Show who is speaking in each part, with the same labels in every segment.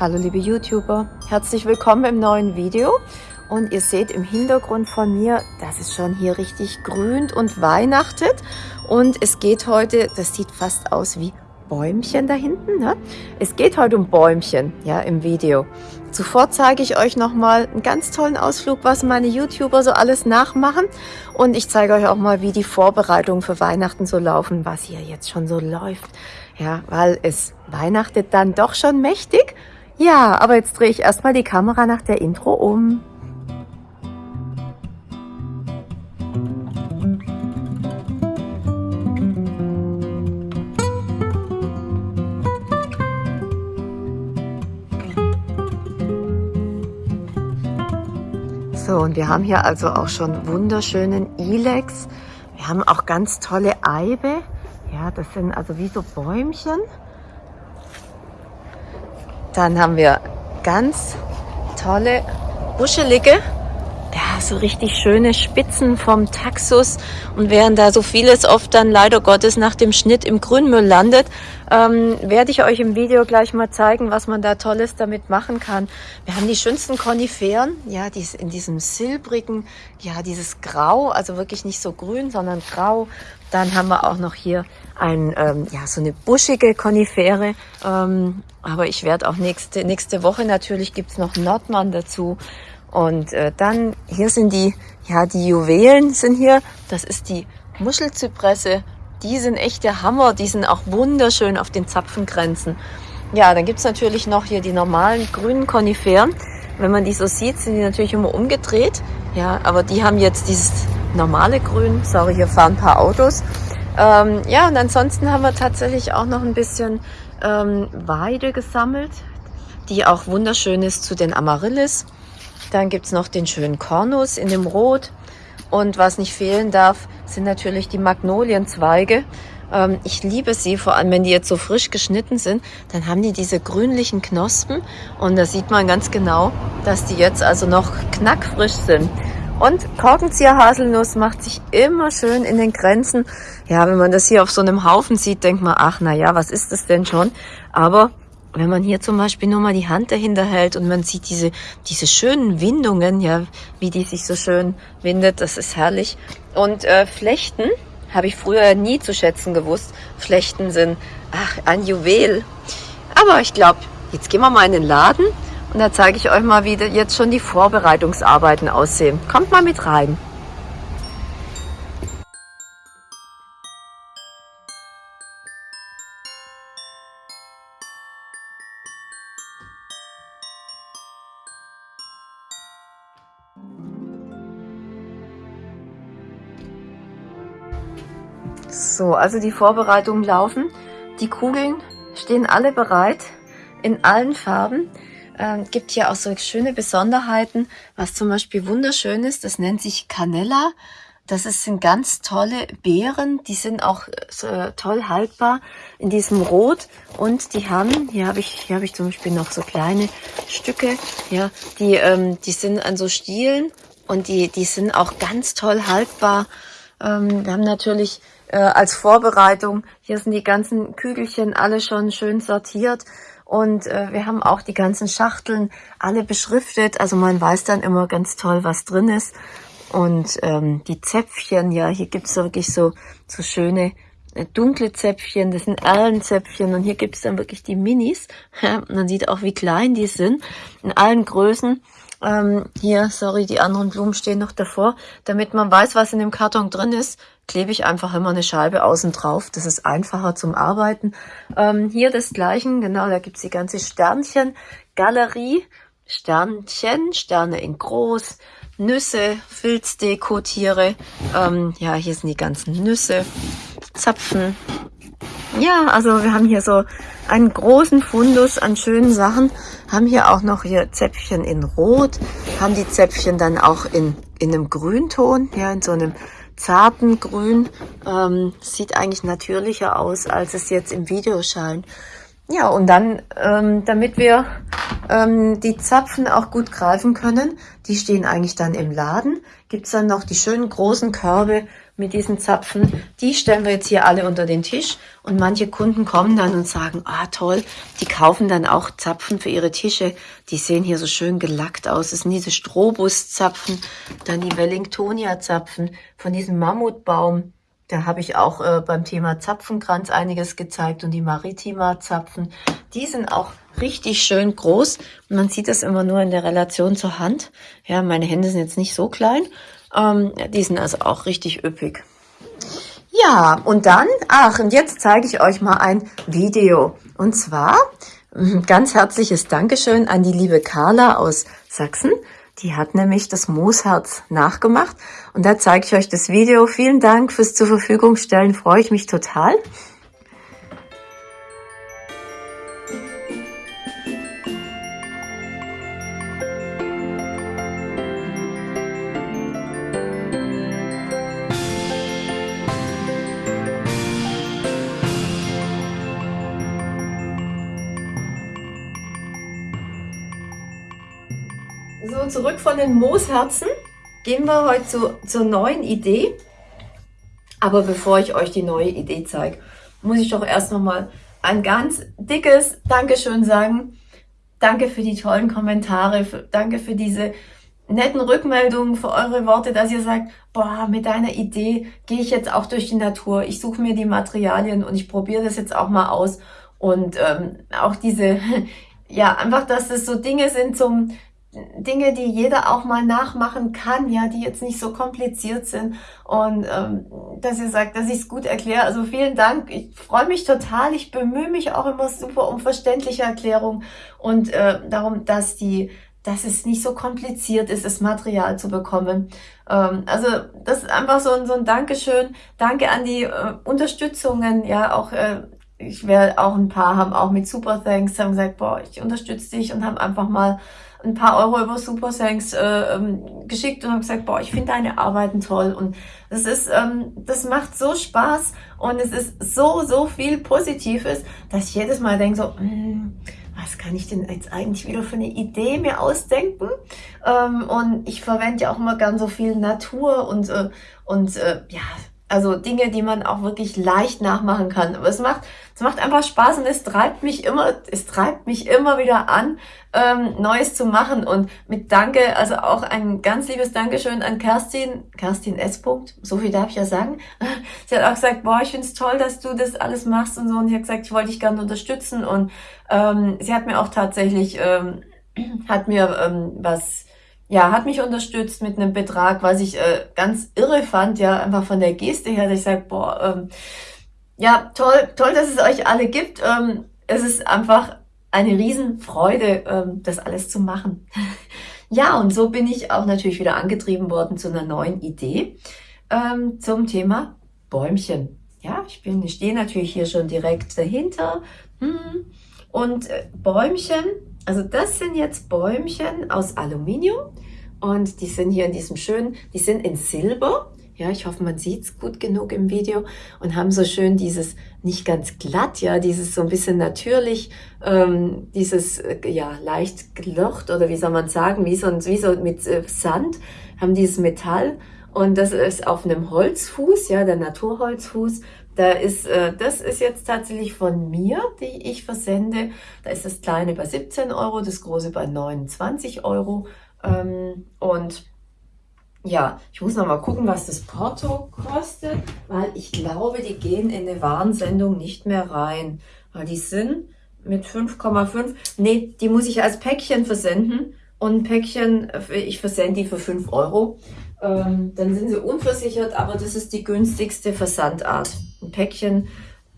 Speaker 1: Hallo liebe YouTuber, herzlich willkommen im neuen Video. Und ihr seht im Hintergrund von mir, dass es schon hier richtig grünt und weihnachtet. Und es geht heute, das sieht fast aus wie Bäumchen da hinten. Ne? Es geht heute um Bäumchen ja, im Video. Zuvor zeige ich euch nochmal einen ganz tollen Ausflug, was meine YouTuber so alles nachmachen. Und ich zeige euch auch mal, wie die Vorbereitungen für Weihnachten so laufen, was hier jetzt schon so läuft. Ja, weil es weihnachtet dann doch schon mächtig. Ja, aber jetzt drehe ich erstmal die Kamera nach der Intro um. So, und wir haben hier also auch schon wunderschönen Ilex. Wir haben auch ganz tolle Eibe. Ja, das sind also wie so Bäumchen. Dann haben wir ganz tolle, buschelige, so richtig schöne Spitzen vom Taxus. Und während da so vieles oft dann leider Gottes nach dem Schnitt im Grünmüll landet, ähm, werde ich euch im Video gleich mal zeigen, was man da Tolles damit machen kann. Wir haben die schönsten Koniferen, ja, die in diesem silbrigen, ja, dieses Grau, also wirklich nicht so grün, sondern grau. Dann haben wir auch noch hier ein, ähm, ja, so eine buschige Konifere. Ähm, aber ich werde auch nächste, nächste Woche natürlich gibt's noch Nordmann dazu. Und äh, dann, hier sind die, ja, die Juwelen sind hier. Das ist die Muschelzypresse. Die sind echt der Hammer. Die sind auch wunderschön auf den Zapfengrenzen. Ja, dann gibt's natürlich noch hier die normalen grünen Koniferen. Wenn man die so sieht, sind die natürlich immer umgedreht. Ja, aber die haben jetzt dieses normale Grün. Sorry, hier fahren ein paar Autos. Ähm, ja, und ansonsten haben wir tatsächlich auch noch ein bisschen ähm, Weide gesammelt, die auch wunderschön ist zu den Amaryllis. Dann gibt's noch den schönen Kornus in dem Rot. Und was nicht fehlen darf, sind natürlich die Magnolienzweige. Ähm, ich liebe sie, vor allem wenn die jetzt so frisch geschnitten sind, dann haben die diese grünlichen Knospen und da sieht man ganz genau, dass die jetzt also noch knackfrisch sind. Und Korkenzieher-Haselnuss macht sich immer schön in den Grenzen. Ja, wenn man das hier auf so einem Haufen sieht, denkt man, ach, na ja, was ist das denn schon? Aber wenn man hier zum Beispiel nur mal die Hand dahinter hält und man sieht diese, diese schönen Windungen, ja, wie die sich so schön windet, das ist herrlich. Und äh, Flechten habe ich früher nie zu schätzen gewusst. Flechten sind, ach, ein Juwel. Aber ich glaube, jetzt gehen wir mal in den Laden und da zeige ich euch mal, wie jetzt schon die Vorbereitungsarbeiten aussehen. Kommt mal mit rein. So, also die Vorbereitungen laufen. Die Kugeln stehen alle bereit in allen Farben. Ähm, gibt hier auch so schöne Besonderheiten, was zum Beispiel wunderschön ist, das nennt sich Canella. Das sind ganz tolle Beeren, die sind auch so toll haltbar in diesem Rot und die haben, hier habe ich, hier habe ich zum Beispiel noch so kleine Stücke, ja, die, ähm, die sind an so Stielen und die, die sind auch ganz toll haltbar. Ähm, wir haben natürlich äh, als Vorbereitung, hier sind die ganzen Kügelchen alle schon schön sortiert und äh, wir haben auch die ganzen Schachteln alle beschriftet. Also man weiß dann immer ganz toll, was drin ist. Und ähm, die Zäpfchen, ja, hier gibt's wirklich so, so schöne äh, dunkle Zäpfchen, das sind Erlenzäpfchen und hier gibt's dann wirklich die Minis. Man sieht auch, wie klein die sind, in allen Größen. Ähm, hier, sorry, die anderen Blumen stehen noch davor. Damit man weiß, was in dem Karton drin ist, klebe ich einfach immer eine Scheibe außen drauf. Das ist einfacher zum Arbeiten. Ähm, hier das Gleiche, genau, da gibt's die ganze Sternchen-Galerie. Sternchen, Sterne in groß, Nüsse, Filzdeko-Tiere. Ähm, ja, hier sind die ganzen Nüsse, Zapfen. Ja, also wir haben hier so einen großen Fundus an schönen Sachen. Haben hier auch noch hier Zäpfchen in Rot, haben die Zäpfchen dann auch in, in einem Grünton, ja, in so einem zarten Grün. Ähm, sieht eigentlich natürlicher aus, als es jetzt im Video scheint. Ja, und dann, ähm, damit wir ähm, die Zapfen auch gut greifen können, die stehen eigentlich dann im Laden, gibt's dann noch die schönen großen Körbe, mit diesen Zapfen, die stellen wir jetzt hier alle unter den Tisch und manche Kunden kommen dann und sagen, ah toll, die kaufen dann auch Zapfen für ihre Tische, die sehen hier so schön gelackt aus, das sind diese Strobus-Zapfen, dann die Wellingtonia-Zapfen von diesem Mammutbaum, da habe ich auch äh, beim Thema Zapfenkranz einiges gezeigt und die Maritima-Zapfen, die sind auch richtig schön groß. Man sieht das immer nur in der Relation zur Hand. Ja, meine Hände sind jetzt nicht so klein. Ähm, die sind also auch richtig üppig. Ja, und dann, ach, und jetzt zeige ich euch mal ein Video. Und zwar ganz herzliches Dankeschön an die liebe Carla aus Sachsen. Die hat nämlich das Moosherz nachgemacht. Und da zeige ich euch das Video. Vielen Dank fürs zur Verfügung stellen. Freue ich mich total. Zurück von den Moosherzen gehen wir heute zu, zur neuen Idee. Aber bevor ich euch die neue Idee zeige, muss ich doch erst nochmal ein ganz dickes Dankeschön sagen. Danke für die tollen Kommentare, für, danke für diese netten Rückmeldungen, für eure Worte, dass ihr sagt, boah, mit deiner Idee gehe ich jetzt auch durch die Natur, ich suche mir die Materialien und ich probiere das jetzt auch mal aus. Und ähm, auch diese, ja, einfach, dass das so Dinge sind zum Dinge, die jeder auch mal nachmachen kann, ja, die jetzt nicht so kompliziert sind und ähm, dass ihr sagt, dass ich es gut erkläre. Also vielen Dank, ich freue mich total, ich bemühe mich auch immer super um verständliche Erklärung und äh, darum, dass die dass es nicht so kompliziert ist, das Material zu bekommen. Ähm, also das ist einfach so ein, so ein Dankeschön. Danke an die äh, Unterstützungen, ja, auch äh, ich werde auch ein paar haben auch mit Super Thanks haben gesagt, boah, ich unterstütze dich und haben einfach mal ein paar Euro über Super Thanks äh, ähm, geschickt und habe gesagt, boah, ich finde deine Arbeiten toll und das ist, ähm, das macht so Spaß und es ist so, so viel Positives, dass ich jedes Mal denke so, hm, was kann ich denn jetzt eigentlich wieder für eine Idee mir ausdenken? Ähm, und ich verwende ja auch immer gern so viel Natur und, äh, und äh, ja, also Dinge, die man auch wirklich leicht nachmachen kann. Aber es macht, es macht einfach Spaß und es treibt mich immer, es treibt mich immer wieder an, ähm, Neues zu machen. Und mit Danke, also auch ein ganz liebes Dankeschön an Kerstin, Kerstin S. so viel darf ich ja sagen. Sie hat auch gesagt, boah, ich finde es toll, dass du das alles machst und so. Und ich hat gesagt, ich wollte dich gerne unterstützen. Und ähm, sie hat mir auch tatsächlich, ähm, hat mir ähm, was ja, hat mich unterstützt mit einem Betrag, was ich äh, ganz irre fand, ja, einfach von der Geste her, dass ich sage, boah, ähm, ja, toll, toll, dass es euch alle gibt. Ähm, es ist einfach eine Riesenfreude, ähm, das alles zu machen. ja, und so bin ich auch natürlich wieder angetrieben worden zu einer neuen Idee ähm, zum Thema Bäumchen. Ja, ich bin, ich stehe natürlich hier schon direkt dahinter. Hm. Und äh, Bäumchen also das sind jetzt Bäumchen aus Aluminium und die sind hier in diesem schönen, die sind in Silber. Ja, ich hoffe, man sieht es gut genug im Video und haben so schön dieses, nicht ganz glatt, ja, dieses so ein bisschen natürlich, ähm, dieses, äh, ja, leicht gelocht oder wie soll man sagen, wie so, wie so mit äh, Sand, haben dieses Metall und das ist auf einem Holzfuß, ja, der Naturholzfuß da ist, äh, das ist jetzt tatsächlich von mir, die ich versende. Da ist das kleine bei 17 Euro, das große bei 29 Euro. Ähm, und ja, ich muss noch mal gucken, was das Porto kostet, weil ich glaube, die gehen in eine Warnsendung nicht mehr rein. Weil die sind mit 5,5. Nee, die muss ich als Päckchen versenden. Und ein Päckchen, äh, ich versende die für 5 Euro. Ähm, dann sind sie unversichert, aber das ist die günstigste Versandart. Ein Päckchen,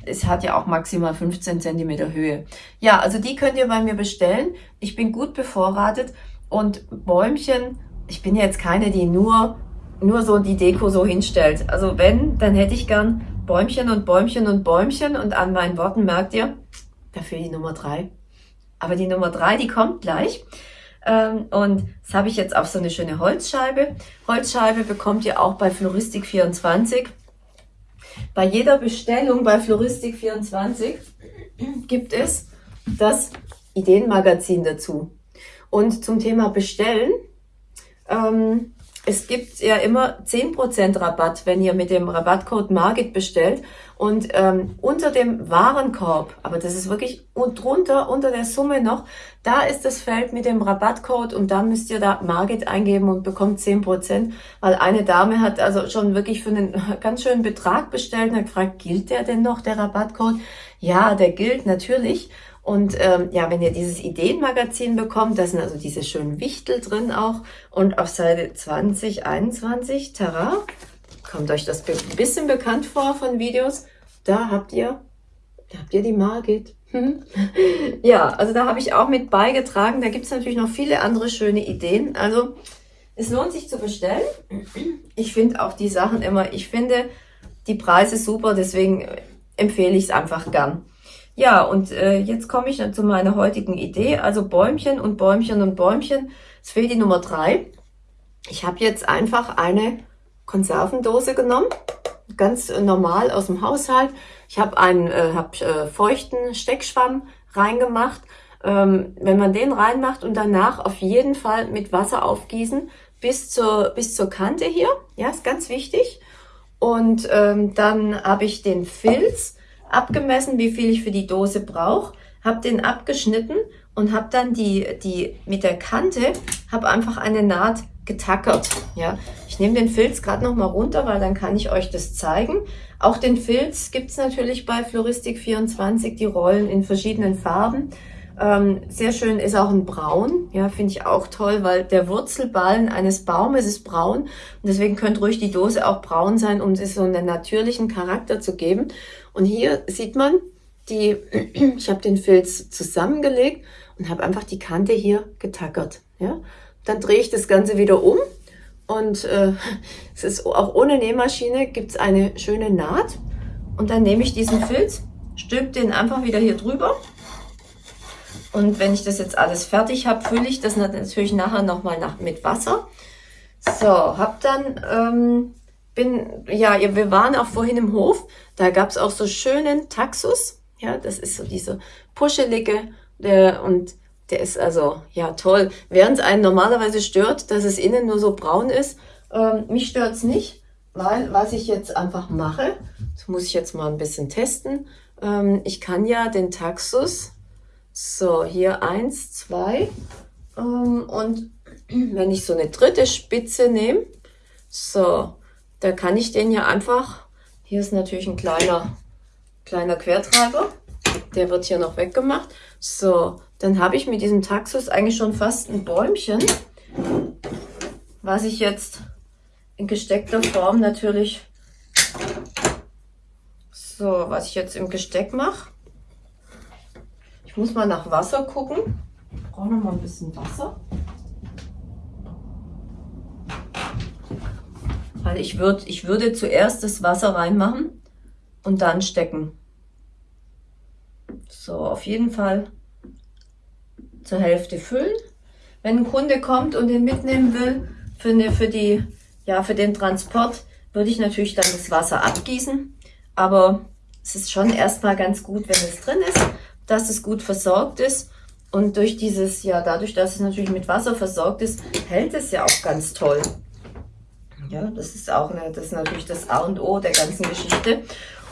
Speaker 1: es hat ja auch maximal 15 cm Höhe. Ja, also die könnt ihr bei mir bestellen. Ich bin gut bevorratet und Bäumchen, ich bin jetzt keine, die nur, nur so die Deko so hinstellt. Also wenn, dann hätte ich gern Bäumchen und Bäumchen und Bäumchen und an meinen Worten merkt ihr, dafür die Nummer drei. Aber die Nummer drei, die kommt gleich. Ähm, und das habe ich jetzt auf so eine schöne Holzscheibe. Holzscheibe bekommt ihr auch bei Floristik24. Bei jeder Bestellung bei Floristik24 gibt es das Ideenmagazin dazu. Und zum Thema Bestellen ähm, es gibt ja immer 10% Rabatt, wenn ihr mit dem Rabattcode Margit bestellt. Und ähm, unter dem Warenkorb, aber das ist wirklich drunter, unter der Summe noch, da ist das Feld mit dem Rabattcode und dann müsst ihr da Margit eingeben und bekommt 10%, weil eine Dame hat also schon wirklich für einen ganz schönen Betrag bestellt und hat gefragt, gilt der denn noch, der Rabattcode? Ja, der gilt natürlich. Und ähm, ja, wenn ihr dieses Ideenmagazin bekommt, da sind also diese schönen Wichtel drin auch. Und auf Seite 2021, Tara, kommt euch das ein bisschen bekannt vor von Videos. Da habt ihr, da habt ihr die Margit. ja, also da habe ich auch mit beigetragen. Da gibt es natürlich noch viele andere schöne Ideen. Also es lohnt sich zu bestellen. Ich finde auch die Sachen immer, ich finde die Preise super, deswegen empfehle ich es einfach gern. Ja, und äh, jetzt komme ich zu meiner heutigen Idee. Also Bäumchen und Bäumchen und Bäumchen. Es fehlt die Nummer drei. Ich habe jetzt einfach eine Konservendose genommen, ganz normal aus dem Haushalt. Ich habe einen äh, hab, äh, feuchten Steckschwamm reingemacht. Ähm, wenn man den reinmacht und danach auf jeden Fall mit Wasser aufgießen bis zur, bis zur Kante hier. Ja, ist ganz wichtig. Und ähm, dann habe ich den Filz abgemessen, wie viel ich für die Dose brauche, habe den abgeschnitten und habe dann die, die mit der Kante, habe einfach eine Naht getackert. Ja, Ich nehme den Filz gerade noch mal runter, weil dann kann ich euch das zeigen. Auch den Filz gibt's natürlich bei Floristik24, die Rollen in verschiedenen Farben. Ähm, sehr schön ist auch ein Braun, ja, finde ich auch toll, weil der Wurzelballen eines Baumes ist braun und deswegen könnte ruhig die Dose auch braun sein, um es so einen natürlichen Charakter zu geben. Und hier sieht man, die, ich habe den Filz zusammengelegt und habe einfach die Kante hier getackert. Ja? Dann drehe ich das Ganze wieder um und äh, es ist auch ohne Nähmaschine gibt es eine schöne Naht und dann nehme ich diesen Filz, stülpe den einfach wieder hier drüber und wenn ich das jetzt alles fertig habe, fülle ich das natürlich nachher nochmal nach, mit Wasser. So, hab dann, ähm, bin, ja, wir waren auch vorhin im Hof, da gab es auch so schönen Taxus. Ja, das ist so diese puschelige, der, und der ist also, ja, toll. Während es einen normalerweise stört, dass es innen nur so braun ist, ähm, mich stört's nicht, weil was ich jetzt einfach mache, das muss ich jetzt mal ein bisschen testen, ähm, ich kann ja den Taxus so, hier eins, zwei. Ähm, und wenn ich so eine dritte Spitze nehme, so, da kann ich den ja einfach, hier ist natürlich ein kleiner, kleiner Quertreiber, der wird hier noch weggemacht. So, dann habe ich mit diesem Taxus eigentlich schon fast ein Bäumchen, was ich jetzt in gesteckter Form natürlich, so, was ich jetzt im Gesteck mache. Ich muss mal nach Wasser gucken. Ich brauche noch mal ein bisschen Wasser. Weil ich, würd, ich würde zuerst das Wasser reinmachen und dann stecken. So, auf jeden Fall zur Hälfte füllen. Wenn ein Kunde kommt und den mitnehmen will, für, eine, für, die, ja, für den Transport, würde ich natürlich dann das Wasser abgießen. Aber es ist schon erstmal ganz gut, wenn es drin ist dass es gut versorgt ist. Und durch dieses, ja, dadurch, dass es natürlich mit Wasser versorgt ist, hält es ja auch ganz toll. Ja, das ist auch eine, das ist natürlich das A und O der ganzen Geschichte.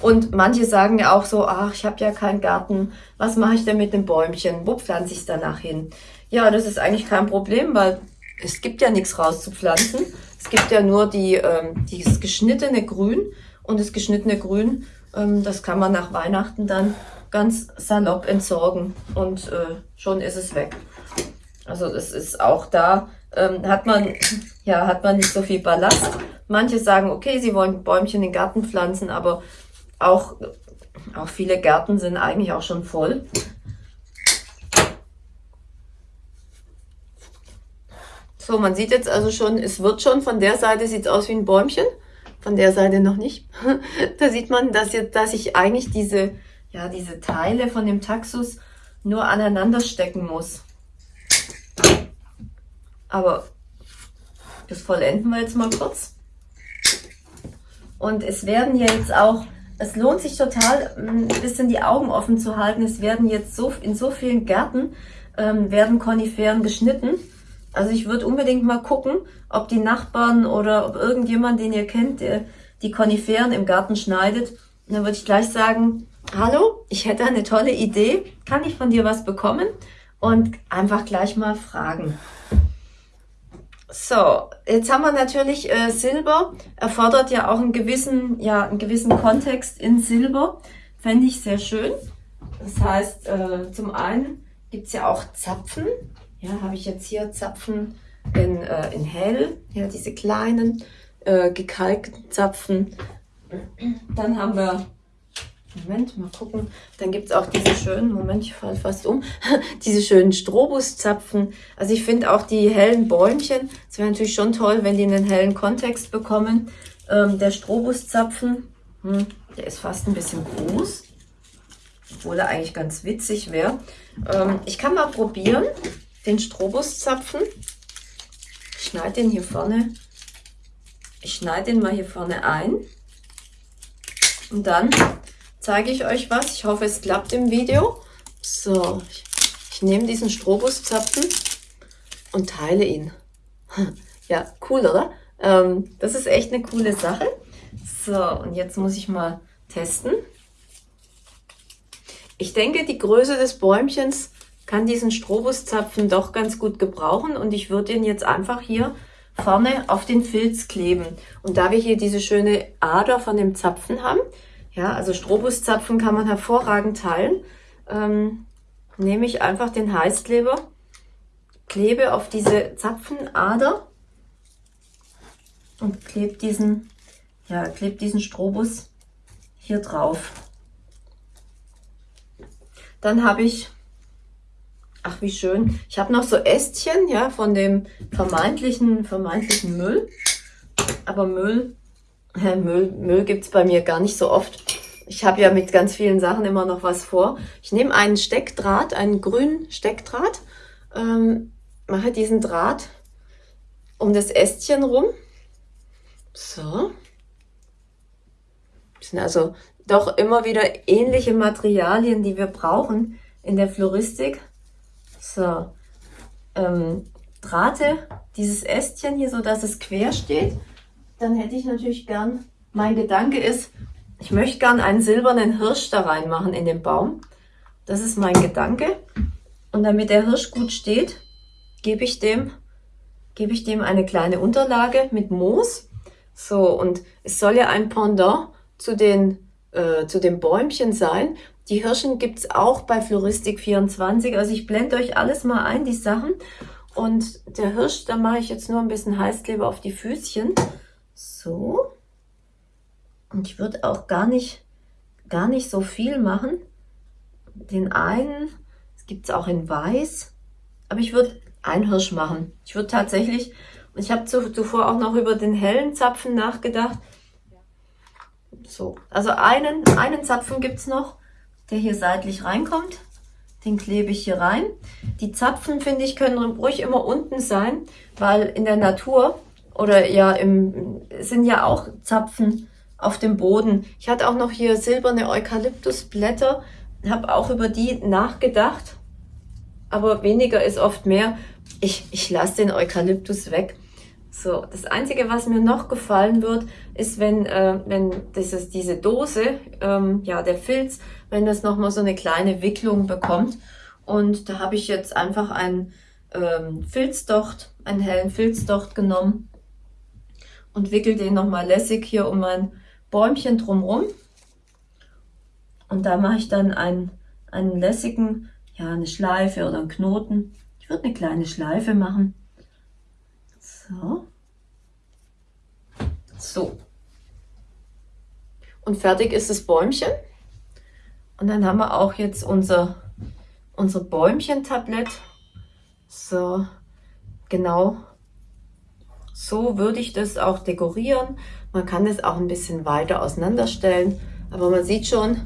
Speaker 1: Und manche sagen ja auch so, ach, ich habe ja keinen Garten, was mache ich denn mit dem Bäumchen? Wo pflanze ich es danach hin? Ja, das ist eigentlich kein Problem, weil es gibt ja nichts rauszupflanzen. Es gibt ja nur die, ähm, dieses geschnittene Grün und das geschnittene Grün, ähm, das kann man nach Weihnachten dann ganz salopp entsorgen und äh, schon ist es weg. Also das ist auch da, ähm, hat man ja hat man nicht so viel Ballast. Manche sagen, okay, sie wollen Bäumchen in den Garten pflanzen, aber auch, auch viele Gärten sind eigentlich auch schon voll. So, man sieht jetzt also schon, es wird schon, von der Seite sieht es aus wie ein Bäumchen, von der Seite noch nicht. da sieht man, dass, jetzt, dass ich eigentlich diese ja, diese Teile von dem Taxus nur aneinander stecken muss. Aber das vollenden wir jetzt mal kurz. Und es werden ja jetzt auch, es lohnt sich total, ein bisschen die Augen offen zu halten. Es werden jetzt so in so vielen Gärten ähm, werden Koniferen geschnitten. Also ich würde unbedingt mal gucken, ob die Nachbarn oder ob irgendjemand, den ihr kennt, der die Koniferen im Garten schneidet. Und dann würde ich gleich sagen, hallo, ich hätte eine tolle Idee, kann ich von dir was bekommen? Und einfach gleich mal fragen. So, jetzt haben wir natürlich äh, Silber, erfordert ja auch einen gewissen, ja, einen gewissen Kontext in Silber. Fände ich sehr schön. Das heißt, äh, zum einen gibt's ja auch Zapfen. Ja, habe ich jetzt hier Zapfen in, äh, in hell, ja, diese kleinen äh, gekalkten Zapfen. Dann haben wir Moment, mal gucken. Dann gibt's auch diese schönen, Moment, ich falle fast um, diese schönen Strobuszapfen. Also ich finde auch die hellen Bäumchen, es wäre natürlich schon toll, wenn die einen hellen Kontext bekommen. Ähm, der Strobuszapfen, hm, der ist fast ein bisschen groß, obwohl er eigentlich ganz witzig wäre. Ähm, ich kann mal probieren, den Strobuszapfen. Ich schneide den hier vorne, ich schneide den mal hier vorne ein. Und dann zeige ich euch was. Ich hoffe, es klappt im Video. So, ich, ich nehme diesen Strobuszapfen und teile ihn. Ja, cool, oder? Ähm, das ist echt eine coole Sache. So, und jetzt muss ich mal testen. Ich denke, die Größe des Bäumchens kann diesen Strobuszapfen doch ganz gut gebrauchen und ich würde ihn jetzt einfach hier vorne auf den Filz kleben. Und da wir hier diese schöne Ader von dem Zapfen haben, ja, also Strobuszapfen kann man hervorragend teilen. Ähm, nehme ich einfach den Heißkleber, klebe auf diese Zapfenader und klebe diesen, ja, klebe diesen Strobus hier drauf. Dann habe ich, ach wie schön, ich habe noch so Ästchen, ja, von dem vermeintlichen, vermeintlichen Müll. Aber Müll Müll, Müll gibt's bei mir gar nicht so oft. Ich habe ja mit ganz vielen Sachen immer noch was vor. Ich nehme einen Steckdraht, einen grünen Steckdraht, ähm, mache diesen Draht um das Ästchen rum. So. Das sind also doch immer wieder ähnliche Materialien, die wir brauchen in der Floristik. So. Ähm, Drahte dieses Ästchen hier so, dass es quer steht dann hätte ich natürlich gern, mein Gedanke ist, ich möchte gern einen silbernen Hirsch da reinmachen in den Baum. Das ist mein Gedanke. Und damit der Hirsch gut steht, gebe ich dem, gebe ich dem eine kleine Unterlage mit Moos. So, und es soll ja ein Pendant zu den, äh, zu den Bäumchen sein. Die Hirschen gibt's auch bei Floristik 24. Also ich blende euch alles mal ein, die Sachen. Und der Hirsch, da mache ich jetzt nur ein bisschen Heißkleber auf die Füßchen. So. Und ich würde auch gar nicht, gar nicht so viel machen. Den einen, es gibt es auch in weiß, aber ich würde einen Hirsch machen. Ich würde tatsächlich, ich habe zuvor auch noch über den hellen Zapfen nachgedacht. So, also einen, einen Zapfen gibt es noch, der hier seitlich reinkommt. Den klebe ich hier rein. Die Zapfen, finde ich, können ruhig immer unten sein, weil in der Natur oder ja, im, sind ja auch Zapfen auf dem Boden. Ich hatte auch noch hier silberne Eukalyptusblätter, habe auch über die nachgedacht, aber weniger ist oft mehr. Ich, ich lasse den Eukalyptus weg. So, das Einzige, was mir noch gefallen wird, ist, wenn, äh, wenn dieses, diese Dose, ähm, ja, der Filz, wenn das nochmal so eine kleine Wicklung bekommt. Und da habe ich jetzt einfach einen ähm, Filzdocht, einen hellen Filzdocht genommen und wickel den nochmal lässig hier um mein Bäumchen drumrum. Und da mache ich dann einen, einen lässigen, ja, eine Schleife oder einen Knoten. Ich würde eine kleine Schleife machen. So. So. Und fertig ist das Bäumchen. Und dann haben wir auch jetzt unser, unser Bäumchen-Tablett. So, genau so würde ich das auch dekorieren. Man kann es auch ein bisschen weiter auseinanderstellen, aber man sieht schon,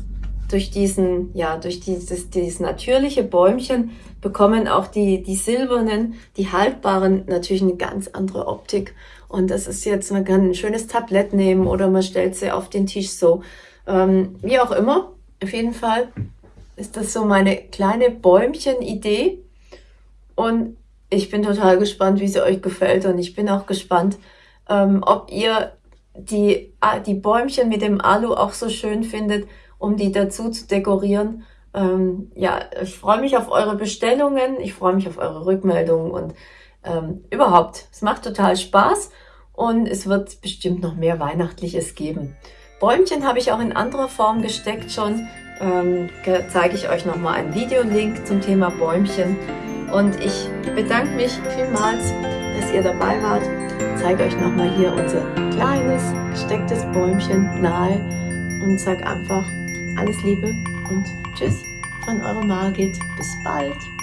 Speaker 1: durch diesen, ja, durch dieses, dieses natürliche Bäumchen bekommen auch die, die silbernen, die haltbaren natürlich eine ganz andere Optik. Und das ist jetzt, man kann ein schönes Tablett nehmen oder man stellt sie auf den Tisch so. Ähm, wie auch immer, auf jeden Fall ist das so meine kleine Bäumchen-Idee. Und ich bin total gespannt, wie sie euch gefällt und ich bin auch gespannt, ähm, ob ihr die, ah, die Bäumchen mit dem Alu auch so schön findet, um die dazu zu dekorieren. Ähm, ja, ich freue mich auf eure Bestellungen, ich freue mich auf eure Rückmeldungen und ähm, überhaupt, es macht total Spaß und es wird bestimmt noch mehr Weihnachtliches geben. Bäumchen habe ich auch in anderer Form gesteckt schon. Ähm, zeige ich euch nochmal einen Videolink zum Thema Bäumchen. Und ich bedanke mich vielmals, dass ihr dabei wart. Ich zeige euch nochmal hier unser kleines gestecktes Bäumchen nahe und sage einfach alles Liebe und Tschüss von eurer Margit. Bis bald.